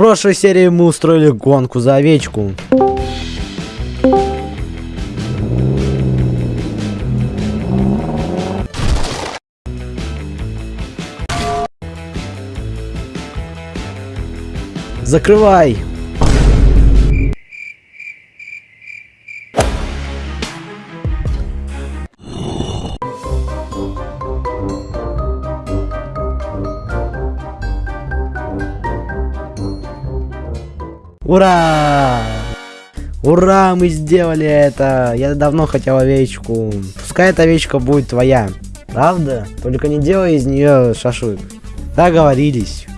прошлой серии мы устроили гонку за овечку. Закрывай! Ура! Ура, мы сделали это! Я давно хотел овечку. Пускай эта овечка будет твоя. Правда? Только не делай из нее шашлык. Договорились.